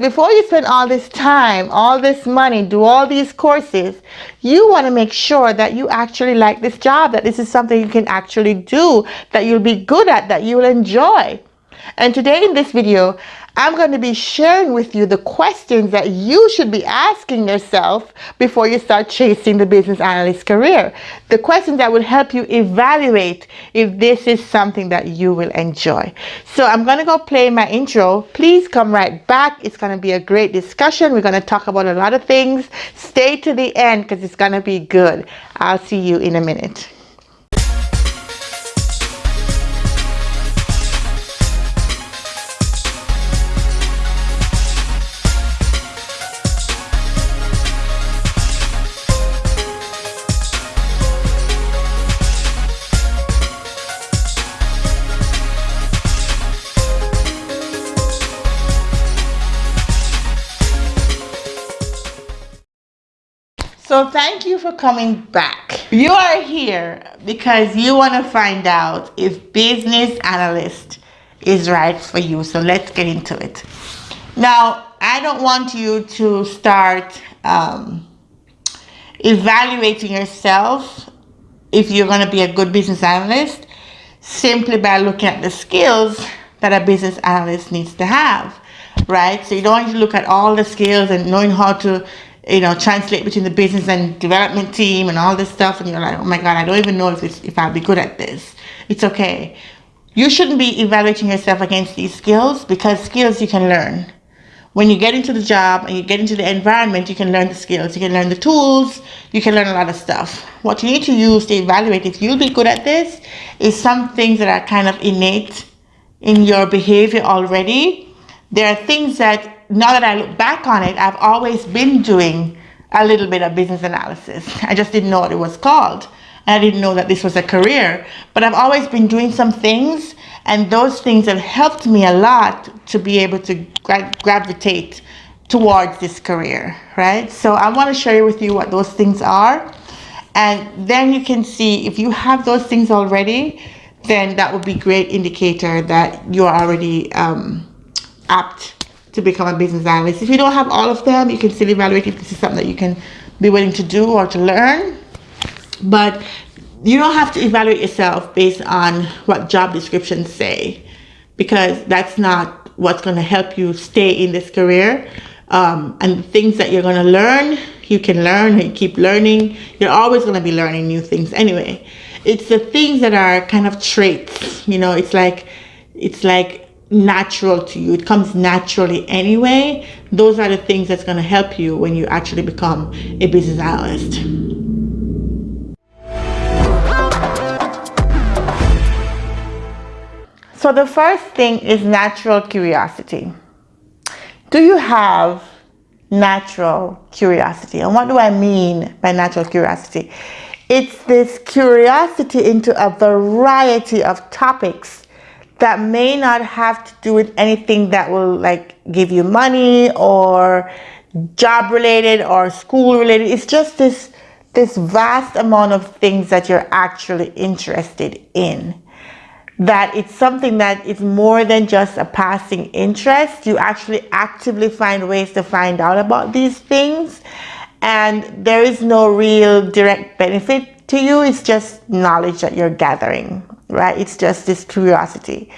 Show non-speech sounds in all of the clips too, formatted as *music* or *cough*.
before you spend all this time, all this money, do all these courses, you want to make sure that you actually like this job, that this is something you can actually do, that you'll be good at, that you'll enjoy. And today in this video, I'm going to be sharing with you the questions that you should be asking yourself before you start chasing the business analyst career. The questions that will help you evaluate if this is something that you will enjoy. So I'm going to go play my intro. Please come right back. It's going to be a great discussion. We're going to talk about a lot of things. Stay to the end because it's going to be good. I'll see you in a minute. So thank you for coming back. You are here because you want to find out if business analyst is right for you. So let's get into it. Now, I don't want you to start um, evaluating yourself if you're going to be a good business analyst simply by looking at the skills that a business analyst needs to have, right? So you don't want to look at all the skills and knowing how to you know, translate between the business and development team and all this stuff, and you're like, oh my God, I don't even know if it's, if I'll be good at this. It's okay. You shouldn't be evaluating yourself against these skills because skills you can learn. When you get into the job and you get into the environment, you can learn the skills. You can learn the tools. You can learn a lot of stuff. What you need to use to evaluate if you'll be good at this is some things that are kind of innate in your behavior already. There are things that now that I look back on it, I've always been doing a little bit of business analysis. I just didn't know what it was called. And I didn't know that this was a career, but I've always been doing some things and those things have helped me a lot to be able to gra gravitate towards this career, right? So I want to share with you what those things are. And then you can see if you have those things already, then that would be great indicator that you're already um, apt to become a business analyst. If you don't have all of them, you can still evaluate if this is something that you can be willing to do or to learn. But you don't have to evaluate yourself based on what job descriptions say because that's not what's going to help you stay in this career. Um, and things that you're going to learn, you can learn and keep learning. You're always going to be learning new things anyway. It's the things that are kind of traits, you know, it's like, it's like natural to you. It comes naturally anyway. Those are the things that's going to help you when you actually become a business analyst. So the first thing is natural curiosity. Do you have natural curiosity? And what do I mean by natural curiosity? It's this curiosity into a variety of topics that may not have to do with anything that will like give you money or job related or school related. It's just this this vast amount of things that you're actually interested in. That it's something that is more than just a passing interest. You actually actively find ways to find out about these things. And there is no real direct benefit to you. It's just knowledge that you're gathering right? It's just this curiosity.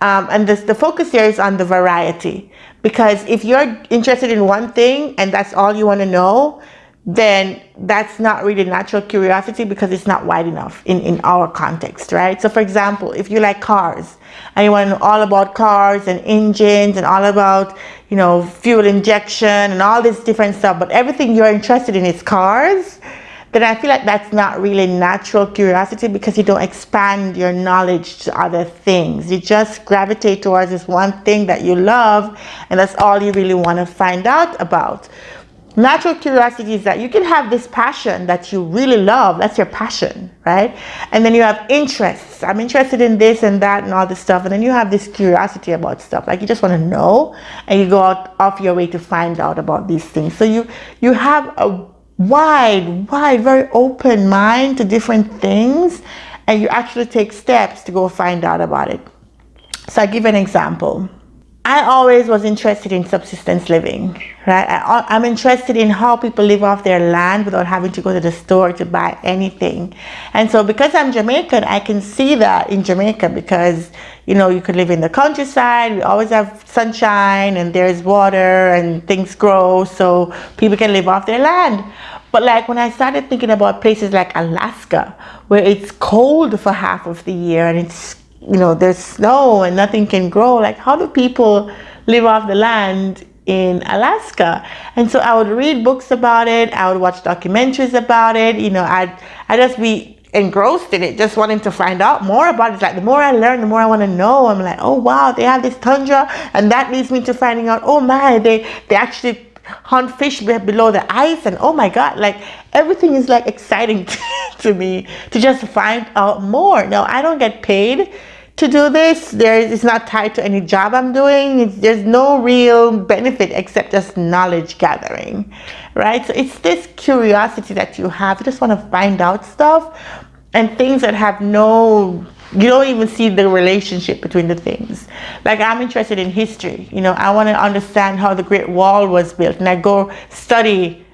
Um, and this, the focus here is on the variety because if you're interested in one thing and that's all you want to know, then that's not really natural curiosity because it's not wide enough in, in our context, right? So for example, if you like cars and you want to know all about cars and engines and all about, you know, fuel injection and all this different stuff, but everything you're interested in is cars, then I feel like that's not really natural curiosity because you don't expand your knowledge to other things. You just gravitate towards this one thing that you love and that's all you really want to find out about. Natural curiosity is that you can have this passion that you really love. That's your passion, right? And then you have interests. I'm interested in this and that and all this stuff. And then you have this curiosity about stuff. Like you just want to know and you go out off your way to find out about these things. So you, you have a wide, wide, very open mind to different things and you actually take steps to go find out about it. So I give an example. I always was interested in subsistence living, right? I, I'm interested in how people live off their land without having to go to the store to buy anything. And so because I'm Jamaican, I can see that in Jamaica because, you know, you could live in the countryside. We always have sunshine and there's water and things grow so people can live off their land. But like when I started thinking about places like Alaska, where it's cold for half of the year and it's you know, there's snow and nothing can grow. Like, how do people live off the land in Alaska? And so I would read books about it. I would watch documentaries about it. You know, I'd, I'd just be engrossed in it, just wanting to find out more about it. Like the more I learn, the more I want to know. I'm like, oh wow, they have this tundra, and that leads me to finding out, oh my, they they actually hunt fish below the ice, and oh my god, like everything is like exciting *laughs* to me to just find out more. Now I don't get paid to do this. There, it's not tied to any job I'm doing. It's, there's no real benefit except just knowledge gathering, right? So it's this curiosity that you have. You just want to find out stuff and things that have no, you don't even see the relationship between the things. Like I'm interested in history. You know, I want to understand how the Great Wall was built and I go study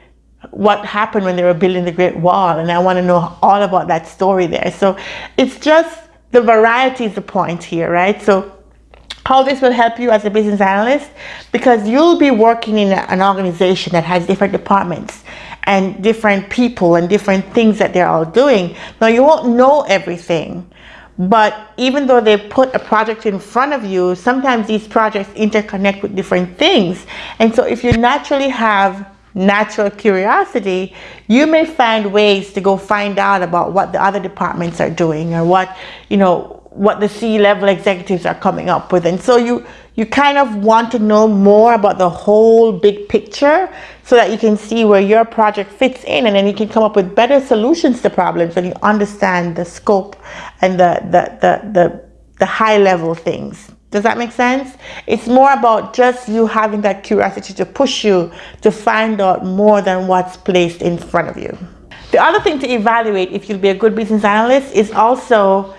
what happened when they were building the Great Wall and I want to know all about that story there. So it's just the variety is the point here, right? So how this will help you as a business analyst because you'll be working in an organization that has different departments and different people and different things that they're all doing. Now you won't know everything, but even though they put a project in front of you, sometimes these projects interconnect with different things. And so if you naturally have natural curiosity, you may find ways to go find out about what the other departments are doing or what, you know, what the C-level executives are coming up with. And so you, you kind of want to know more about the whole big picture so that you can see where your project fits in and then you can come up with better solutions to problems when you understand the scope and the, the, the, the, the high level things. Does that make sense? It's more about just you having that curiosity to push you to find out more than what's placed in front of you. The other thing to evaluate if you'll be a good business analyst is also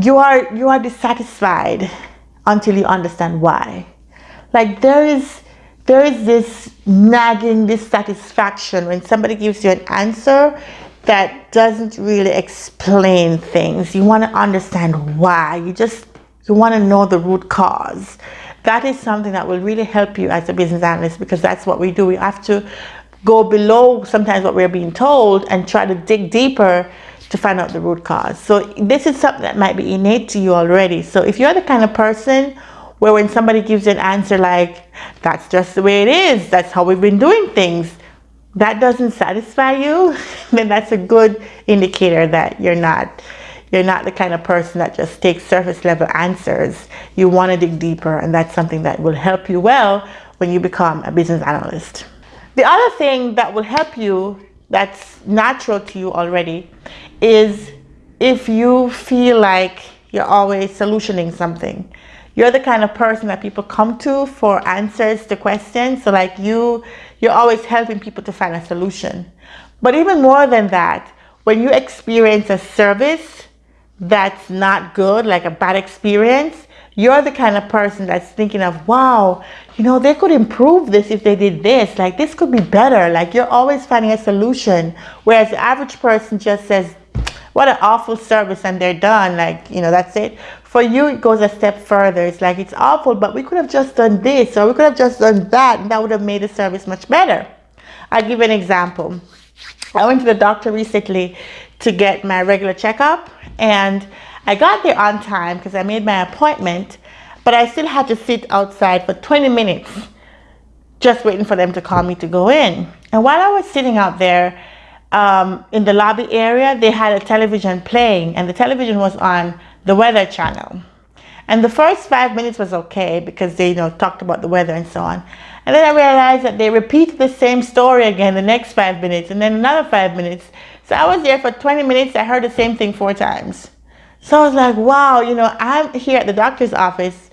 you are you are dissatisfied until you understand why. Like there is there is this nagging dissatisfaction when somebody gives you an answer that doesn't really explain things. You want to understand why. You just you want to know the root cause. That is something that will really help you as a business analyst because that's what we do. We have to go below sometimes what we're being told and try to dig deeper to find out the root cause. So this is something that might be innate to you already. So if you're the kind of person where when somebody gives an answer like, that's just the way it is, that's how we've been doing things, that doesn't satisfy you, *laughs* then that's a good indicator that you're not you're not the kind of person that just takes surface level answers. You want to dig deeper and that's something that will help you well when you become a business analyst. The other thing that will help you that's natural to you already is if you feel like you're always solutioning something. You're the kind of person that people come to for answers to questions. So like you, you're always helping people to find a solution. But even more than that, when you experience a service that's not good, like a bad experience, you're the kind of person that's thinking of, wow, you know, they could improve this if they did this. Like, this could be better. Like, you're always finding a solution. Whereas the average person just says, what an awful service and they're done. Like, you know, that's it. For you, it goes a step further. It's like, it's awful, but we could have just done this or we could have just done that and that would have made the service much better. I'll give an example. I went to the doctor recently to get my regular checkup and I got there on time because I made my appointment but I still had to sit outside for 20 minutes just waiting for them to call me to go in. And while I was sitting out there um, in the lobby area they had a television playing and the television was on the weather channel. And the first five minutes was okay because they you know talked about the weather and so on. And then I realized that they repeated the same story again the next five minutes and then another five minutes so I was there for 20 minutes. I heard the same thing four times. So I was like, wow, you know, I'm here at the doctor's office.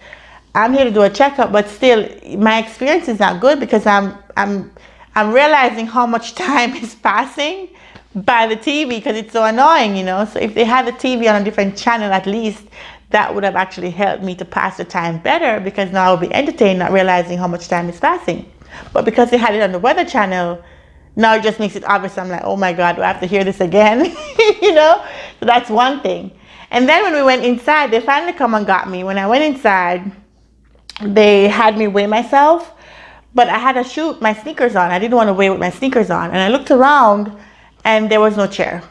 I'm here to do a checkup, but still my experience is not good because I'm, I'm, I'm realizing how much *laughs* time is passing by the TV because it's so annoying, you know. So if they had the TV on a different channel, at least that would have actually helped me to pass the time better because now I'll be entertained, not realizing how much time is passing. But because they had it on the Weather Channel, now it just makes it obvious. I'm like, oh my God, do I have to hear this again? *laughs* you know? So that's one thing. And then when we went inside, they finally come and got me. When I went inside, they had me weigh myself, but I had to shoot my sneakers on. I didn't want to weigh with my sneakers on. And I looked around and there was no chair.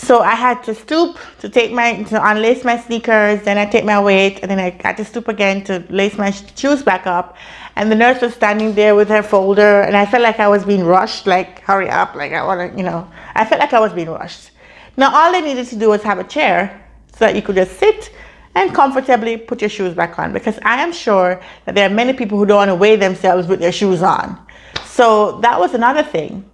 So I had to stoop to take my, to unlace my sneakers, then I take my weight, and then I had to stoop again to lace my shoes back up. And the nurse was standing there with her folder, and I felt like I was being rushed, like, hurry up, like I want to, you know, I felt like I was being rushed. Now, all they needed to do was have a chair so that you could just sit and comfortably put your shoes back on because I am sure that there are many people who don't want to weigh themselves with their shoes on. So that was another thing.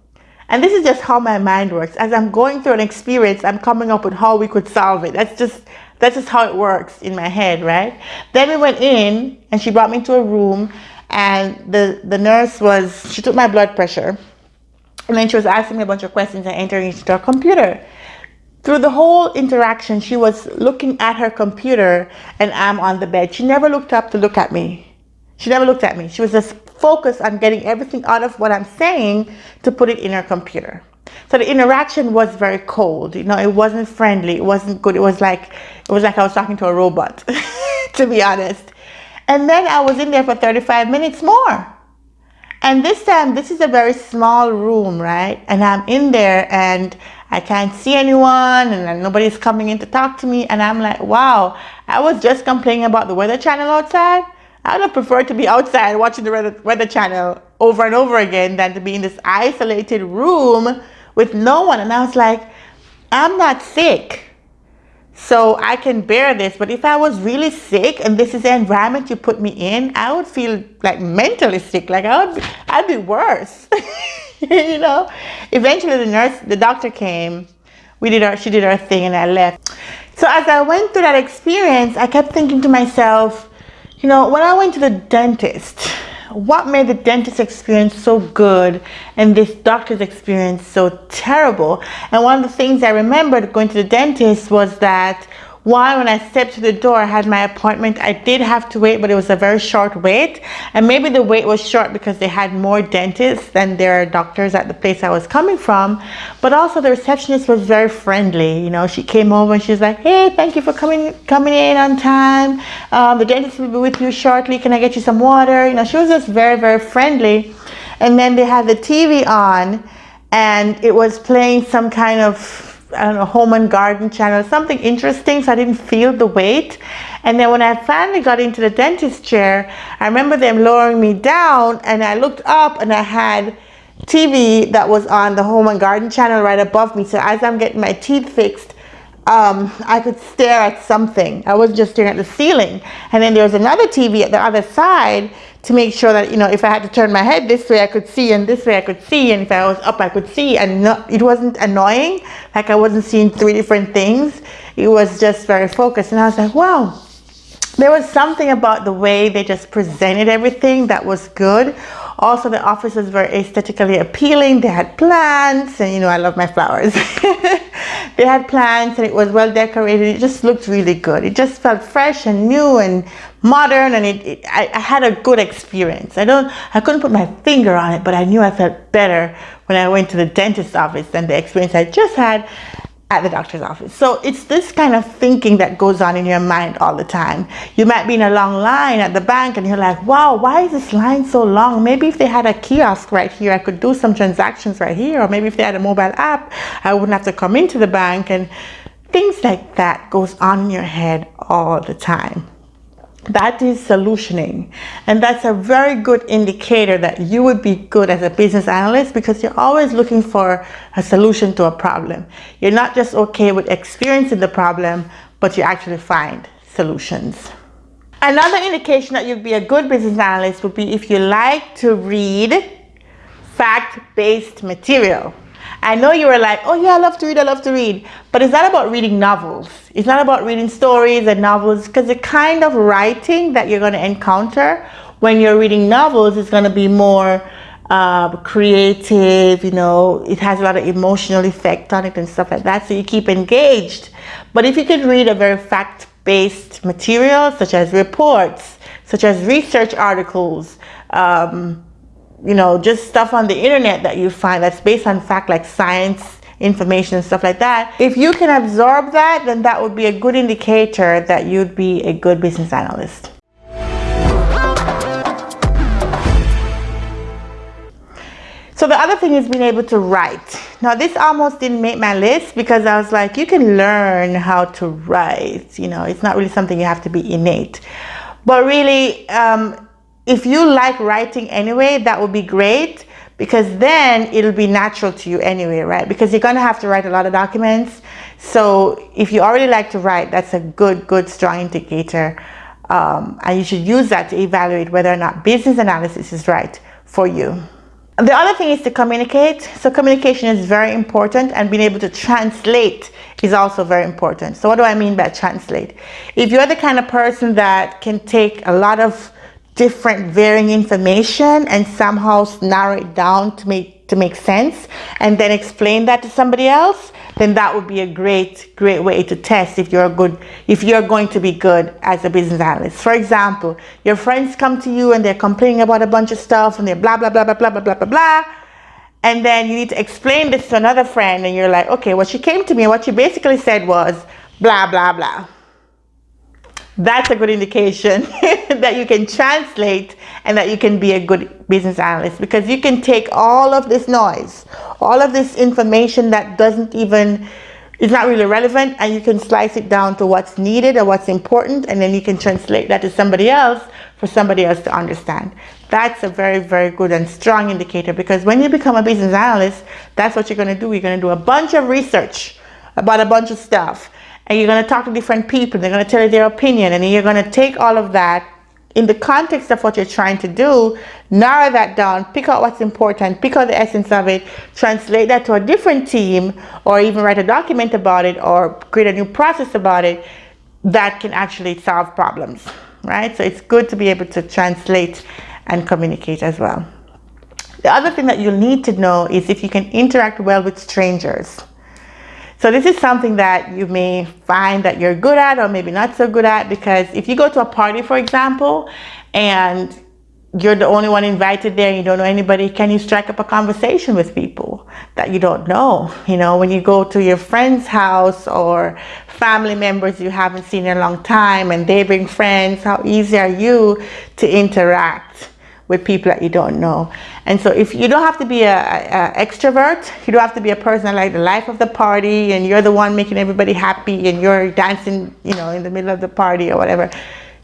And this is just how my mind works. As I'm going through an experience, I'm coming up with how we could solve it. That's just that's just how it works in my head, right? Then we went in and she brought me to a room and the, the nurse was, she took my blood pressure and then she was asking me a bunch of questions and entering into her computer. Through the whole interaction, she was looking at her computer and I'm on the bed. She never looked up to look at me. She never looked at me. She was just focused on getting everything out of what I'm saying to put it in her computer. So the interaction was very cold. You know, it wasn't friendly. It wasn't good. It was like it was like I was talking to a robot, *laughs* to be honest. And then I was in there for 35 minutes more. And this time, this is a very small room, right? And I'm in there and I can't see anyone and nobody's coming in to talk to me. And I'm like, wow, I was just complaining about the weather channel outside. I would have preferred to be outside watching the weather, channel over and over again than to be in this isolated room with no one. And I was like, I'm not sick. So I can bear this. But if I was really sick and this is the environment you put me in, I would feel like mentally sick. Like I would, I'd be worse. *laughs* you know? Eventually the nurse, the doctor came. We did our, she did her thing and I left. So as I went through that experience, I kept thinking to myself, you know, when I went to the dentist, what made the dentist experience so good and this doctor's experience so terrible? And one of the things I remembered going to the dentist was that one, when I stepped to the door, I had my appointment. I did have to wait, but it was a very short wait. And maybe the wait was short because they had more dentists than there are doctors at the place I was coming from. But also the receptionist was very friendly. You know, she came over and she's like, hey, thank you for coming coming in on time. Um, the dentist will be with you shortly. Can I get you some water? You know, she was just very, very friendly. And then they had the TV on and it was playing some kind of know, home and garden channel, something interesting so I didn't feel the wait. And then when I finally got into the dentist chair, I remember them lowering me down and I looked up and I had TV that was on the home and garden channel right above me. So as I'm getting my teeth fixed, um, I could stare at something. I wasn't just staring at the ceiling. And then there was another TV at the other side to make sure that, you know, if I had to turn my head this way, I could see, and this way I could see, and if I was up, I could see. And it wasn't annoying, like I wasn't seeing three different things. It was just very focused. And I was like, wow, there was something about the way they just presented everything that was good. Also, the office was very aesthetically appealing. They had plants, and you know, I love my flowers. *laughs* they had plants, and it was well decorated. It just looked really good. It just felt fresh and new and modern, and it, it I, I, had a good experience. I don't, I couldn't put my finger on it, but I knew I felt better when I went to the dentist's office than the experience I just had at the doctor's office. So it's this kind of thinking that goes on in your mind all the time. You might be in a long line at the bank and you're like, wow, why is this line so long? Maybe if they had a kiosk right here, I could do some transactions right here. Or maybe if they had a mobile app, I wouldn't have to come into the bank. And things like that goes on in your head all the time that is solutioning. And that's a very good indicator that you would be good as a business analyst because you're always looking for a solution to a problem. You're not just okay with experiencing the problem but you actually find solutions. Another indication that you'd be a good business analyst would be if you like to read fact-based material I know you were like, oh yeah, I love to read, I love to read. But it's not about reading novels. It's not about reading stories and novels because the kind of writing that you're going to encounter when you're reading novels is going to be more uh, creative, you know, it has a lot of emotional effect on it and stuff like that. So you keep engaged. But if you could read a very fact based material, such as reports, such as research articles, um, you know, just stuff on the internet that you find that's based on fact like science information and stuff like that. If you can absorb that, then that would be a good indicator that you'd be a good business analyst. So the other thing is being able to write. Now this almost didn't make my list because I was like, you can learn how to write. You know, it's not really something you have to be innate. But really, um, if you like writing anyway, that would be great because then it'll be natural to you anyway, right? Because you're going to have to write a lot of documents. So if you already like to write, that's a good, good, strong indicator. Um, and you should use that to evaluate whether or not business analysis is right for you. The other thing is to communicate. So communication is very important and being able to translate is also very important. So what do I mean by translate? If you're the kind of person that can take a lot of different varying information and somehow narrow it down to make to make sense and then explain that to somebody else then that would be a great great way to test if you're good if you're going to be good as a business analyst. For example your friends come to you and they're complaining about a bunch of stuff and they're blah blah blah blah blah blah blah blah blah and then you need to explain this to another friend and you're like okay what she came to me and what she basically said was blah blah blah that's a good indication *laughs* that you can translate and that you can be a good business analyst because you can take all of this noise, all of this information that doesn't even, is not really relevant and you can slice it down to what's needed or what's important and then you can translate that to somebody else for somebody else to understand. That's a very, very good and strong indicator because when you become a business analyst, that's what you're going to do. You're going to do a bunch of research about a bunch of stuff and you're going to talk to different people. They're going to tell you their opinion, and you're going to take all of that in the context of what you're trying to do, narrow that down, pick out what's important, pick out the essence of it, translate that to a different team, or even write a document about it, or create a new process about it that can actually solve problems, right? So it's good to be able to translate and communicate as well. The other thing that you'll need to know is if you can interact well with strangers. So this is something that you may find that you're good at or maybe not so good at because if you go to a party, for example, and you're the only one invited there, you don't know anybody, can you strike up a conversation with people that you don't know? You know, when you go to your friend's house or family members you haven't seen in a long time and they bring friends, how easy are you to interact? With people that you don't know. And so if you don't have to be a, a, extrovert, you don't have to be a person like the life of the party and you're the one making everybody happy and you're dancing, you know, in the middle of the party or whatever.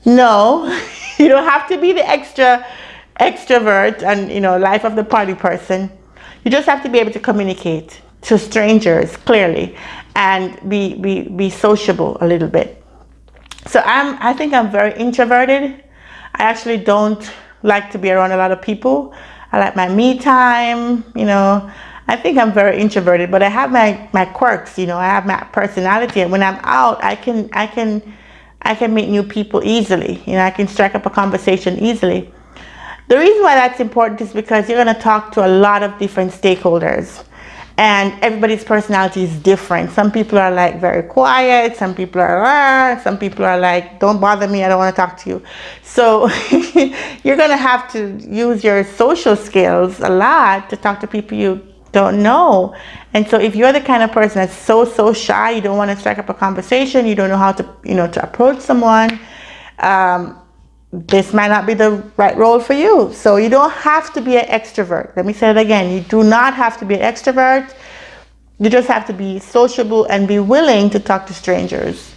No, *laughs* you don't have to be the extra extrovert and, you know, life of the party person. You just have to be able to communicate to strangers clearly and be, be, be sociable a little bit. So I'm, I think I'm very introverted. I actually don't like to be around a lot of people. I like my me time, you know. I think I'm very introverted, but I have my, my quirks, you know, I have my personality. And when I'm out, I can, I can, I can meet new people easily. You know, I can strike up a conversation easily. The reason why that's important is because you're going to talk to a lot of different stakeholders and everybody's personality is different. Some people are like very quiet, some people are, ah, some people are like, don't bother me, I don't want to talk to you. So *laughs* you're to have to use your social skills a lot to talk to people you don't know. And so if you're the kind of person that's so, so shy, you don't want to strike up a conversation, you don't know how to, you know, to approach someone, um, this might not be the right role for you. So you don't have to be an extrovert. Let me say it again. You do not have to be an extrovert. You just have to be sociable and be willing to talk to strangers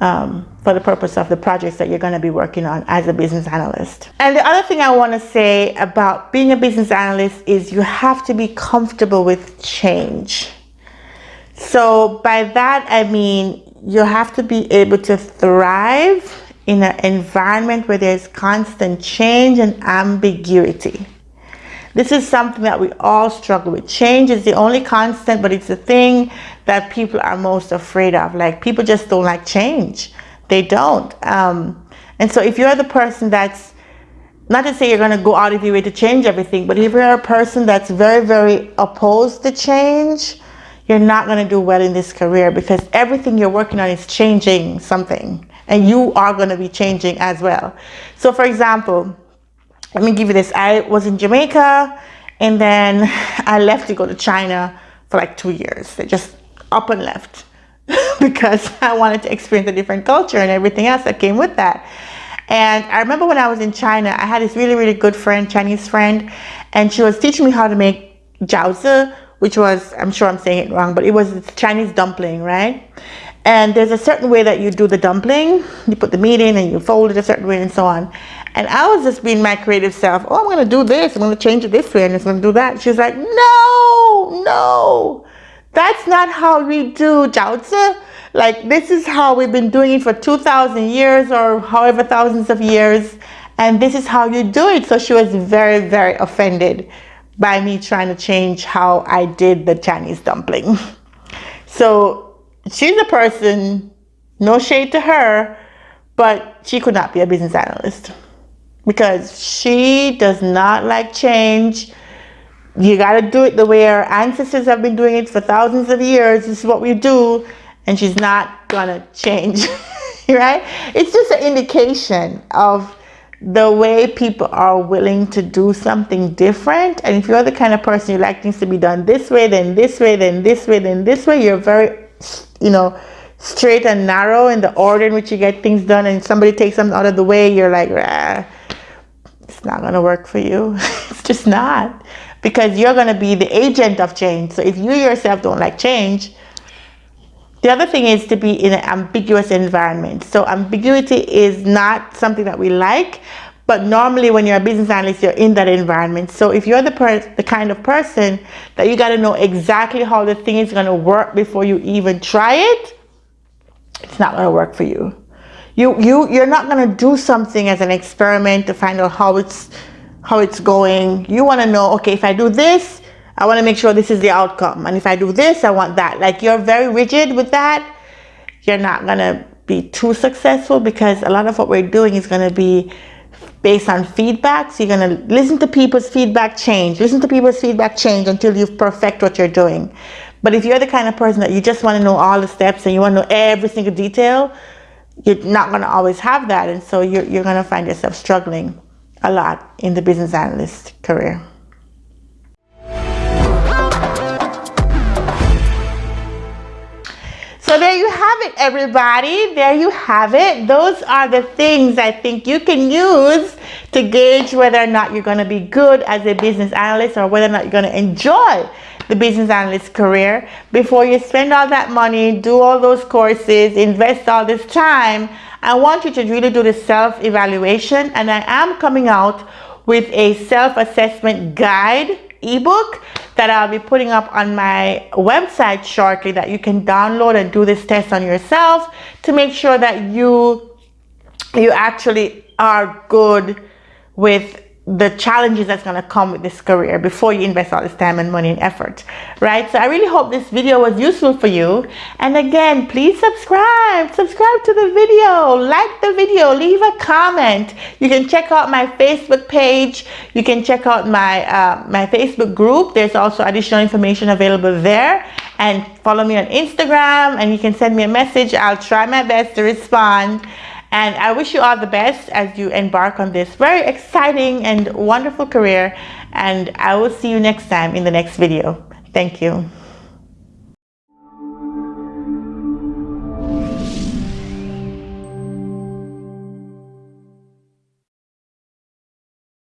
um, for the purpose of the projects that you're going to be working on as a business analyst. And the other thing I want to say about being a business analyst is you have to be comfortable with change. So by that, I mean you have to be able to thrive in an environment where there's constant change and ambiguity. This is something that we all struggle with. Change is the only constant, but it's the thing that people are most afraid of. Like people just don't like change. They don't. Um, and so if you're the person that's, not to say you're going to go out of your way to change everything, but if you're a person that's very, very opposed to change, you're not going to do well in this career because everything you're working on is changing something and you are going to be changing as well. So for example, let me give you this. I was in Jamaica and then *laughs* I left to go to China for like two years. I just up and left *laughs* because *laughs* I wanted to experience a different culture and everything else that came with that. And I remember when I was in China, I had this really, really good friend, Chinese friend, and she was teaching me how to make jiaozi, which was, I'm sure I'm saying it wrong, but it was Chinese dumpling, right? And there's a certain way that you do the dumpling. You put the meat in and you fold it a certain way and so on. And I was just being my creative self. Oh, I'm going to do this. I'm going to change it this way and going to do that. She's like, no, no, that's not how we do jiaozi like this is how we've been doing it for 2,000 years or however thousands of years. And this is how you do it. So she was very, very offended by me trying to change how I did the Chinese dumpling. So she's a person, no shade to her, but she could not be a business analyst because she does not like change. You got to do it the way our ancestors have been doing it for thousands of years. This is what we do and she's not gonna change, *laughs* right? It's just an indication of the way people are willing to do something different. And if you're the kind of person you like things to be done this way, then this way, then this way, then this way, you're very, you know, straight and narrow in the order in which you get things done. And somebody takes them out of the way, you're like, ah, it's not gonna work for you. *laughs* it's just not because you're gonna be the agent of change. So if you yourself don't like change, the other thing is to be in an ambiguous environment. So ambiguity is not something that we like, but normally when you're a business analyst, you're in that environment. So if you're the, the kind of person that you got to know exactly how the thing is going to work before you even try it, it's not going to work for you. You, you, you're not going to do something as an experiment to find out how it's, how it's going. You want to know, okay, if I do this, I want to make sure this is the outcome. And if I do this, I want that. Like you're very rigid with that. You're not going to be too successful because a lot of what we're doing is going to be based on feedback. So you're going to listen to people's feedback, change. Listen to people's feedback, change until you perfect what you're doing. But if you're the kind of person that you just want to know all the steps and you want to know every single detail, you're not going to always have that. And so you're, you're going to find yourself struggling a lot in the business analyst career. So there you have it, everybody. There you have it. Those are the things I think you can use to gauge whether or not you're going to be good as a business analyst or whether or not you're going to enjoy the business analyst career before you spend all that money, do all those courses, invest all this time. I want you to really do the self-evaluation and I am coming out with a self-assessment guide ebook that I'll be putting up on my website shortly that you can download and do this test on yourself to make sure that you you actually are good with the challenges that's going to come with this career before you invest all this time and money and effort right? So i really hope this video was useful for you. And again please subscribe subscribe to the video like the video leave a comment. You can check out my facebook page. You can check out my uh, my facebook group. There's also additional information available there. And follow me on instagram and you can send me a message. I'll try my best to respond and I wish you all the best as you embark on this very exciting and wonderful career. And I will see you next time in the next video. Thank you.